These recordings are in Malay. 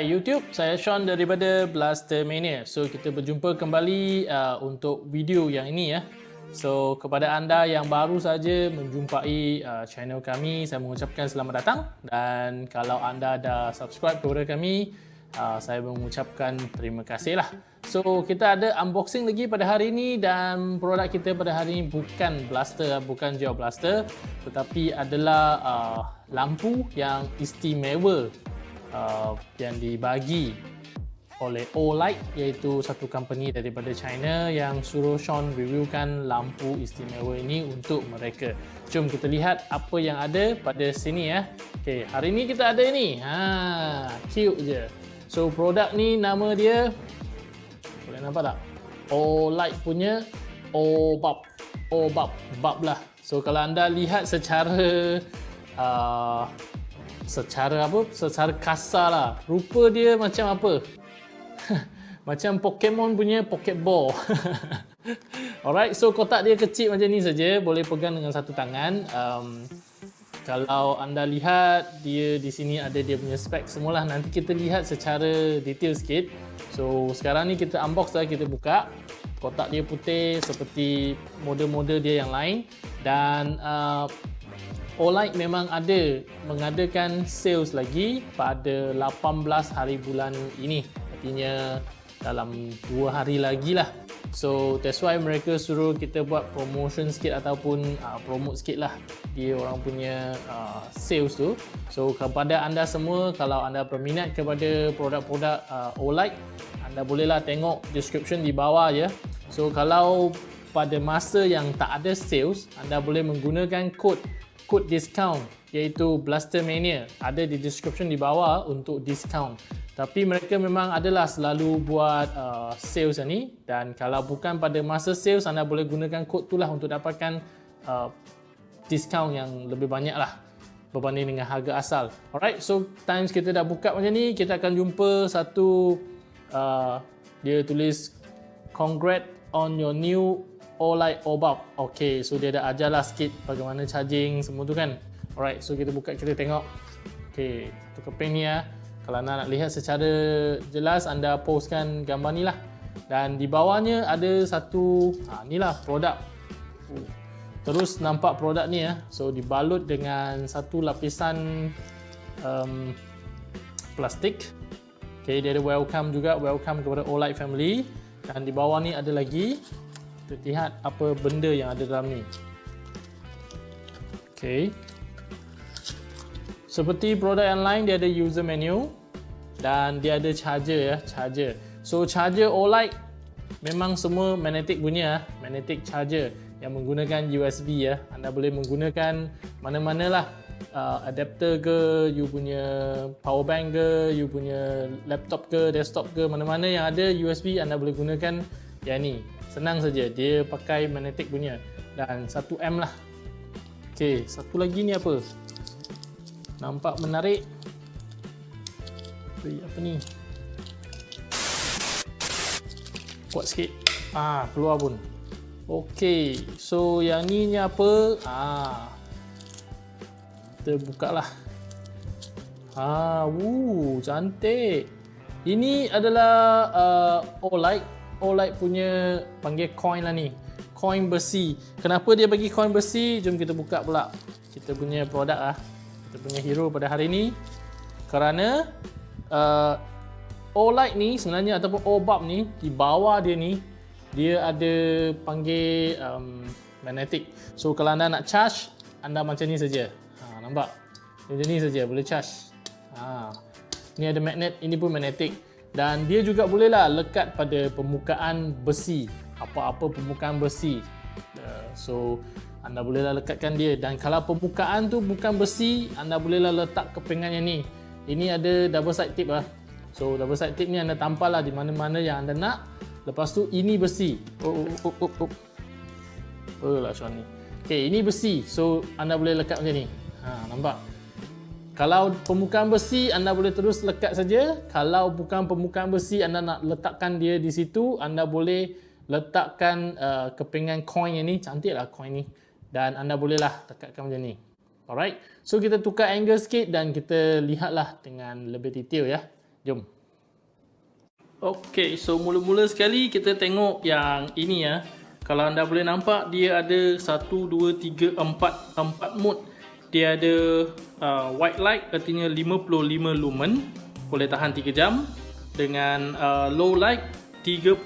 Hai YouTube, saya Sean daripada Blaster Mania. So kita berjumpa kembali uh, untuk video yang ini ya. So kepada anda yang baru saja menjumpai uh, channel kami, saya mengucapkan selamat datang dan kalau anda dah subscribe kepada kami, uh, saya mengucapkan terima kasih lah. So kita ada unboxing lagi pada hari ini dan produk kita pada hari ini bukan blaster, bukan gel blaster tetapi adalah uh, lampu yang istimewa uh, yang dibagi oleh Olight iaitu satu company daripada China yang suruh Sean reviewkan lampu istimewa ini untuk mereka. Jom kita lihat apa yang ada pada sini ya. Okey, hari ini kita ada ini. Ha, cute je. So produk ni nama dia boleh nampak tak? Olight punya Obab. Obab, bab lah. So kalau anda lihat secara uh, secara apa? Secara kasar lah. Rupa dia macam apa? Macam Pokemon punya Pokeball. Alright so kotak dia kecil macam ni saja. Boleh pegang dengan satu tangan. Um, kalau anda lihat dia di sini ada dia punya spek semualah. Nanti kita lihat secara detail sikit. So sekarang ni kita unbox lah kita buka. Kotak dia putih seperti model-model dia yang lain. Dan uh, Olight memang ada mengadakan sales lagi pada 18 hari bulan ini. Artinya dalam 2 hari lagi lah. So that's why mereka suruh kita buat promotion sikit ataupun uh, promote sikit lah dia orang punya uh, sales tu. So kepada anda semua kalau anda berminat kepada produk-produk uh, Olight anda bolehlah tengok description di bawah ya. So kalau pada masa yang tak ada sales anda boleh menggunakan kod kod discount iaitu Blaster Mania ada di description di bawah untuk discount. Tapi mereka memang adalah selalu buat uh, sales ni. Dan kalau bukan pada masa sales anda boleh gunakan kod tu lah untuk dapatkan uh, discount yang lebih banyak lah berbanding dengan harga asal. Alright so times kita dah buka macam ni kita akan jumpa satu uh, dia tulis congrats on your new Olight Obab. Okay, so dia dah ajarlah sikit bagaimana charging semua tu kan. Alright, so kita buka kita tengok. Okay, tu keping ni ya. Kalau anda nak lihat secara jelas, anda postkan gambar ni lah. Dan di bawahnya ada satu, ha, ni lah produk. Terus nampak produk ni ya. So dibalut dengan satu lapisan um, plastik. Okay, dia ada welcome juga, welcome kepada Olight family. Dan di bawah ni ada lagi kita lihat apa benda yang ada dalam ni. Ok seperti produk yang lain dia ada user menu dan dia ada charger ya charger. So charger Olight memang semua magnetic punya ah, magnetic charger yang menggunakan USB ya. Anda boleh menggunakan mana-mana lah. Uh, adapter ke you punya power bank ke you punya laptop ke desktop ke mana-mana yang ada USB anda boleh gunakan yang ni senang saja. Dia pakai magnetic punya. Dan 1M lah. Ok satu lagi ni apa? Nampak menarik. Ui, apa ni? Kuat sikit. Ah keluar pun. Ok so yang ni ni apa? Ah kita buka lah. Ah woo cantik. Ini adalah uh, Olight punya panggil coin lah ni. Coin besi. Kenapa dia bagi coin besi? Jom kita buka pula. Kita punya produk lah. Kita punya hero pada hari ni. Kerana uh, Olight ni sebenarnya ataupun Obab ni di bawah dia ni dia ada panggil um, magnetic. So kalau anda nak charge anda macam ni saja. Ha, nampak? Macam ni saja boleh charge. Ha. ni ada magnet ini pun magnetic dan dia juga bolehlah lekat pada permukaan besi apa-apa permukaan besi. Uh, so anda bolehlah lekatkan dia. Dan kalau permukaan tu bukan besi anda bolehlah letak kepingan yang ni. Ini ada double side tip lah. So double side tip ni anda tampal lah di mana-mana yang anda nak. Lepas tu ini besi. Oh oh oh oh, oh. oh. Lah Sean ni? Ok ini besi. So anda boleh lekat macam ni. Ha, nampak kalau permukaan besi anda boleh terus lekat saja. Kalau bukan permukaan besi anda nak letakkan dia di situ, anda boleh letakkan uh, kepingan coin yang ni. Cantiklah coin ni. Dan anda bolehlah lekatkan macam ni. Alright. So kita tukar angle sikit dan kita lihatlah dengan lebih detail ya. Jom. Okay, so mula-mula sekali kita tengok yang ini ya. Kalau anda boleh nampak dia ada 1 2 3 4 4 mode. Dia ada uh, white light artinya 55 lumen. Boleh tahan 3 jam. Dengan uh, low light 3.5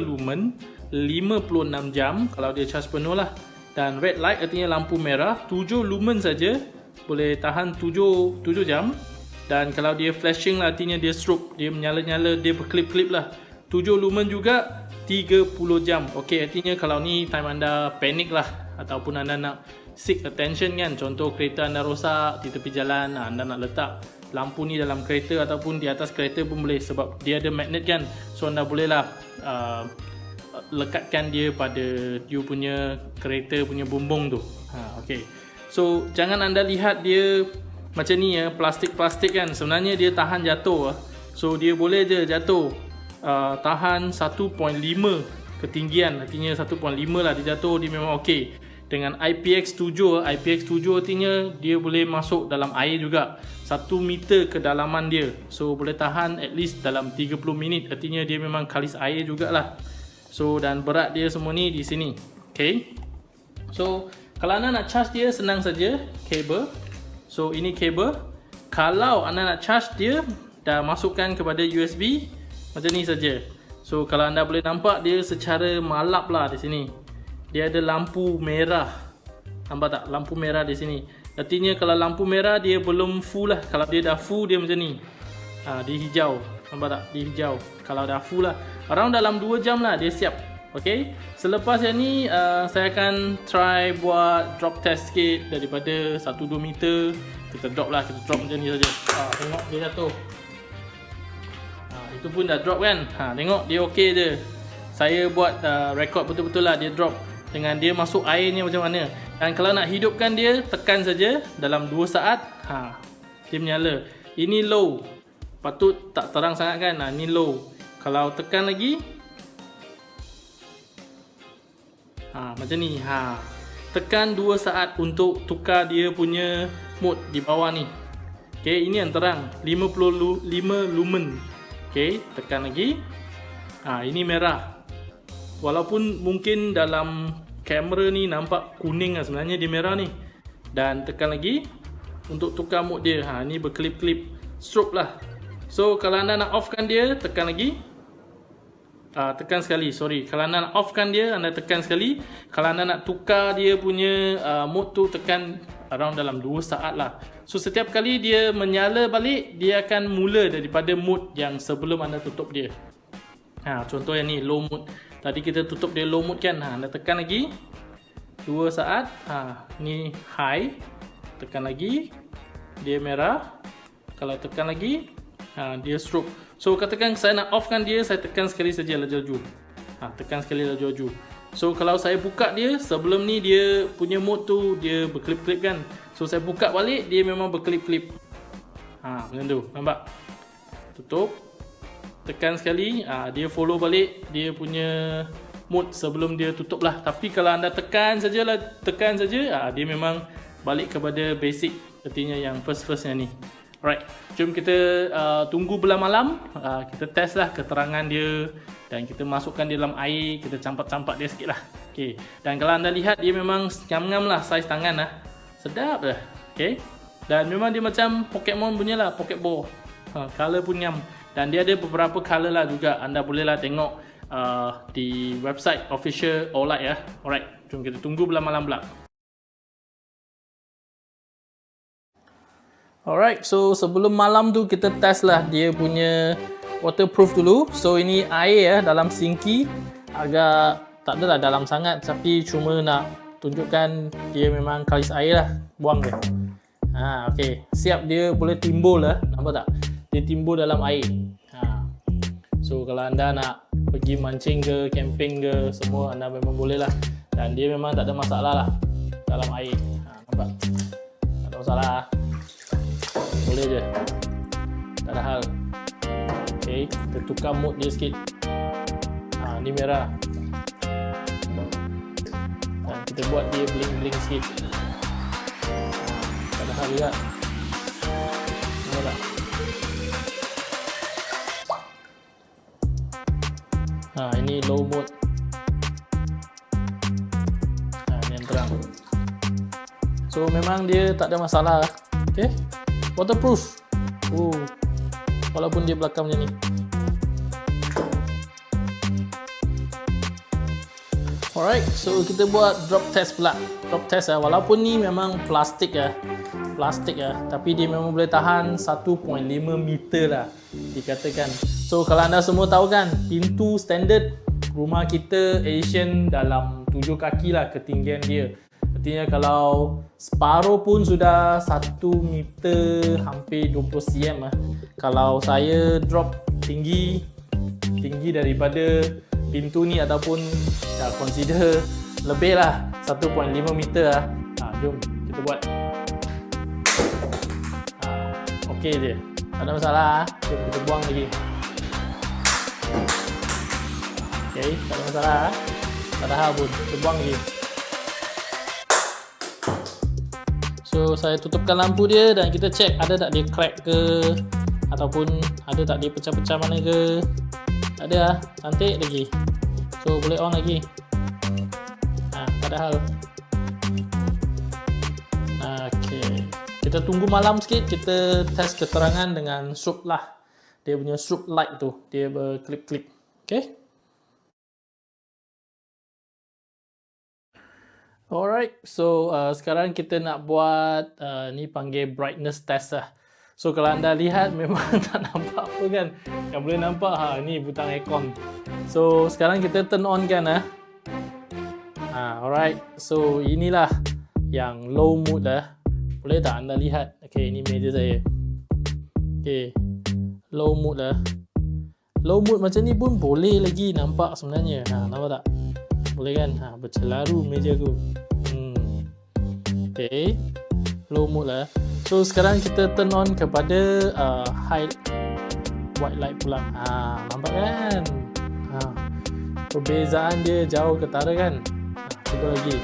lumen. 56 jam kalau dia charge penuh lah. Dan red light artinya lampu merah 7 lumen saja. Boleh tahan 7 7 jam. Dan kalau dia flashing lah artinya dia strobe dia menyala-nyala dia berklip-klip lah. 7 lumen juga 30 jam. Ok artinya kalau ni time anda panik lah ataupun anda nak seek attention kan? Contoh kereta anda rosak di tepi jalan anda nak letak lampu ni dalam kereta ataupun di atas kereta pun boleh sebab dia ada magnet kan? So anda boleh lah uh, lekatkan dia pada you punya kereta punya bumbung tu. Ha, ok so jangan anda lihat dia macam ni ya plastik-plastik kan? Sebenarnya dia tahan jatuh ah. so dia boleh je jatuh uh, tahan 1.5 ketinggian. Artinya 1.5 lah dia jatuh dia memang okey dengan IPX7 IPX7 artinya dia boleh masuk dalam air juga. 1 meter kedalaman dia. So boleh tahan at least dalam 30 minit. Artinya dia memang kalis air jugalah. So dan berat dia semua ni di sini. Okey so kalau anda nak charge dia senang saja. Kabel. So ini kabel. Kalau anda nak charge dia Dah masukkan kepada USB Macam ni saja. So kalau anda boleh nampak dia secara malap lah di sini Dia ada lampu merah. Nampak tak? Lampu merah di sini. Artinya kalau lampu merah dia belum full lah. Kalau dia dah full dia macam ni. Ha, Dia hijau. Nampak tak? Dia hijau. Kalau dah full lah. Around dalam 2 jam lah dia siap. Okay, selepas yang ni uh, saya akan try buat drop test sikit daripada 1-2 meter. Kita drop lah, kita drop macam ni saja. Ha, tengok dia jatuh. Ha, Itu pun dah drop kan, ha, tengok dia okay je. Saya buat uh, record betul-betul lah. Dia drop Dengan dia masuk air ni macam mana? Dan kalau nak hidupkan dia, tekan saja dalam 2 saat ha, Dia menyala. Ini low, patut tak terang sangat kan, ha, ini low. Kalau tekan lagi ha, Macam ni ha. Tekan 2 saat untuk tukar dia punya mode di bawah ni. Okay, Ini yang terang. 55 lumen. Okay, Tekan lagi. Ha, Ini merah. Walaupun mungkin dalam kamera ni nampak kuning lah sebenarnya dia merah ni. Dan tekan lagi Untuk tukar mode dia. Ha, Ini berkelip-kelip strobe lah. So kalau anda nak offkan dia tekan lagi. Uh, tekan sekali sorry. Kalau anda nak offkan dia anda tekan sekali. Kalau anda nak tukar dia punya uh, mode tu tekan around dalam 2 saat lah. So setiap kali dia menyala balik dia akan mula daripada mode yang sebelum anda tutup dia. Ha, contoh yang ni low mode tadi kita tutup dia low mode kan ha, anda tekan lagi 2 saat ha, ni high tekan lagi dia merah kalau tekan lagi ha, dia stroke So katakan saya nak offkan dia, saya tekan sekali saja laju-laju. Ha, tekan sekali laju-laju. So kalau saya buka dia, sebelum ni dia punya mode tu dia berkelip-kelip kan. So saya buka balik, dia memang berkelip-kelip. Ha, macam tu, nampak? Tutup. Tekan sekali, ha, dia follow balik dia punya mode sebelum dia tutup lah. Tapi kalau anda tekan sajalah, tekan saja, ha, dia memang balik kepada basic. Artinya yang first-firstnya ni. Alright, jom kita uh, tunggu belah malam uh, Kita test lah keterangan dia Dan kita masukkan dia dalam air Kita campak-campak dia sikit lah okay. Dan kalau anda lihat dia memang ngam-ngam lah saiz tangan lah Sedap lah okay. Dan memang dia macam Pokemon punya lah, Pokeball uh, Color pun ngam Dan dia ada beberapa color lah juga Anda boleh lah tengok uh, Di website official Olight ya Alright, jom kita tunggu belah malam pula Alright, so sebelum malam tu kita test lah dia punya waterproof dulu. So ini air ya dalam sinki agak tak adalah dalam sangat tapi cuma nak tunjukkan dia memang kalis air lah. Buang dia. Ha, okay. Siap dia boleh timbul lah. Nampak tak? Dia timbul dalam air. So kalau anda nak pergi mancing ke, camping ke, semua anda memang boleh lah. Dan dia memang tak ada masalah lah dalam air. Ha, nampak? Tak ada masalah. Boleh je. Tak ada hal. Ok kita tukar mode dia sikit. Ha, ni merah. Dan kita buat dia bling bling sikit. Tak ada hal juga. Nampak tak Ha, ini low mode. Ha, ini yang terang. So memang dia tak ada masalah. Okay. Waterproof. Oh. Walaupun dia belakang macam ni. Alright, so kita buat drop test pula. Drop test lah. Walaupun ni memang plastik ya, plastik ya, tapi dia memang boleh tahan 1.5 meter lah dikatakan. So kalau anda semua tahu kan, pintu standard rumah kita Asian dalam 7 kaki lah ketinggian dia. Artinya kalau separuh pun sudah 1 meter hampir 20 cm lah. Kalau saya drop tinggi tinggi daripada pintu ni ataupun ya, consider lebih lah 1.5 meter lah ha, jom kita buat ha, ok je tak ada masalah jom kita buang lagi ok tak ada masalah tak ada hal pun kita buang lagi. So saya tutupkan lampu dia dan kita check ada tak dia crack ke ataupun ada tak dia pecah-pecah mana ke. Tak ada lah cantik lagi. So boleh on lagi. Ha, tak ada hal ok kita tunggu malam sikit kita test keterangan dengan strobe lah. Dia punya strobe light tu. Dia berklip-klip. Ok alright so uh, sekarang kita nak buat uh, ni panggil brightness test lah. So kalau anda lihat memang tak nampak apa kan? Yang boleh nampak ha ni butang aircon. So sekarang kita turn on kan ah. Ha, alright. So inilah yang low mood lah Boleh tak anda lihat? Okay ini meja saya. Okay Low mood lah Low mood macam ni pun boleh lagi nampak sebenarnya. Ha, Nampak tak? Boleh kan? Ha, bercelaru meja aku hmm. Okay Low mood lah So sekarang kita turn on kepada uh, high white light pula. Ha, nampak kan? Ha. Perbezaan dia jauh ketara kan? Ha, cuba lagi.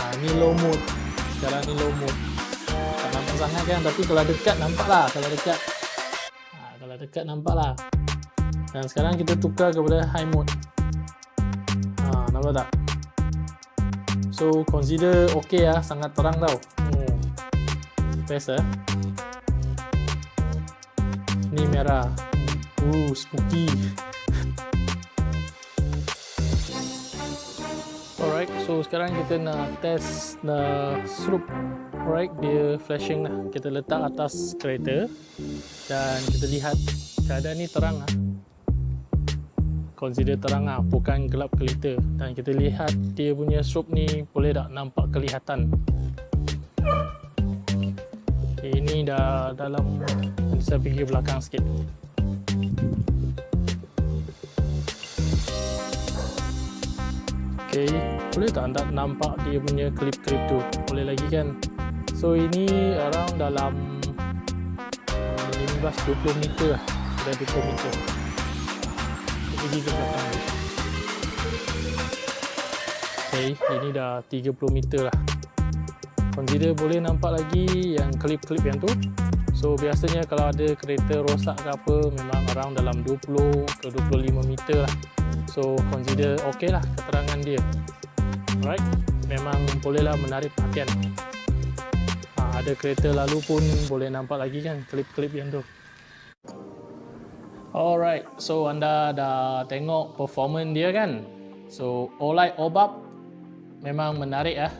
Ha, ni low mode. Sekarang ni low mode. Tak nampak sangat kan? Tapi kalau dekat nampak lah. Kalau dekat. Ha, kalau dekat nampak lah. Dan sekarang kita tukar kepada high mode. Nampak tak? So consider okay lah. Sangat terang tau. Hmm. Best eh ni merah. Uh spooky. Alright so sekarang kita nak test the strobe alright dia flashing lah. Kita letak atas kereta. Dan kita lihat keadaan ni terang lah consider terang lah bukan gelap kelita. Dan kita lihat dia punya strobe ni boleh tak nampak kelihatan? Ini dah dalam saya pergi belakang sikit. Ok boleh tak anda nampak dia punya klip-klip tu? Boleh lagi kan? So ini around dalam 15-20 meter lah sudah 20 meter pergi ke belakang. Ok ini dah 30 meter lah. Consider boleh nampak lagi yang klip-klip yang tu. So biasanya kalau ada kereta rosak ke apa memang around dalam 20 ke 25 meter lah. So consider ok lah keterangan dia. Alright memang bolehlah menarik perhatian. Ha, ada kereta lalu pun boleh nampak lagi kan klip-klip yang tu alright so anda dah tengok performance dia kan? So Olight Obab memang menarik lah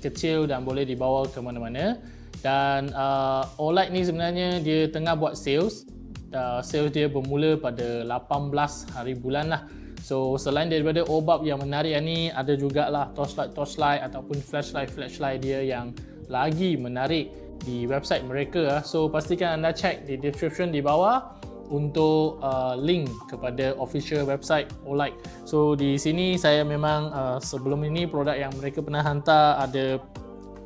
kecil dan boleh dibawa ke mana-mana. Dan uh, OLED ni sebenarnya dia tengah buat sales. Uh, sales dia bermula pada 18 hari bulan lah. So selain daripada OBAP yang menarik ni ada jugalah torchlight torchlight ataupun flashlight flashlight dia yang lagi menarik di website mereka so pastikan anda check di description di bawah untuk uh, link kepada official website Olight. So di sini saya memang uh, sebelum ini produk yang mereka pernah hantar ada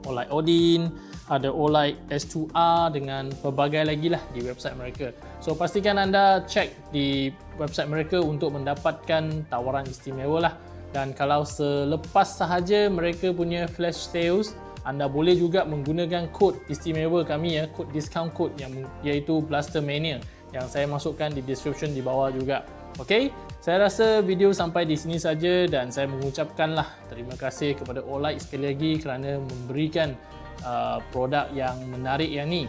Olight Odin, ada Olight S2R dengan pelbagai lagi lah di website mereka. So pastikan anda check di website mereka untuk mendapatkan tawaran istimewa lah. Dan kalau selepas sahaja mereka punya flash sales, anda boleh juga menggunakan kod istimewa kami ya, kod discount code yang iaitu Blaster Mania yang saya masukkan di description di bawah juga. Okay, saya rasa video sampai di sini saja dan saya mengucapkanlah terima kasih kepada Olight sekali lagi kerana memberikan uh, produk yang menarik yang ni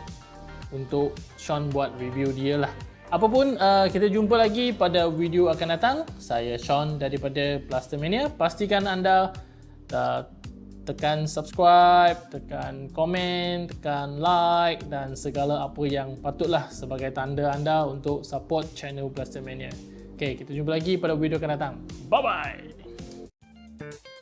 untuk Sean buat review dia lah. Apapun, uh, kita jumpa lagi pada video akan datang. Saya Sean daripada Plastermania. Pastikan anda uh, tekan subscribe, tekan komen, tekan like dan segala apa yang patutlah sebagai tanda anda untuk support channel Blastermania. Okay, kita jumpa lagi pada video akan datang. Bye-bye!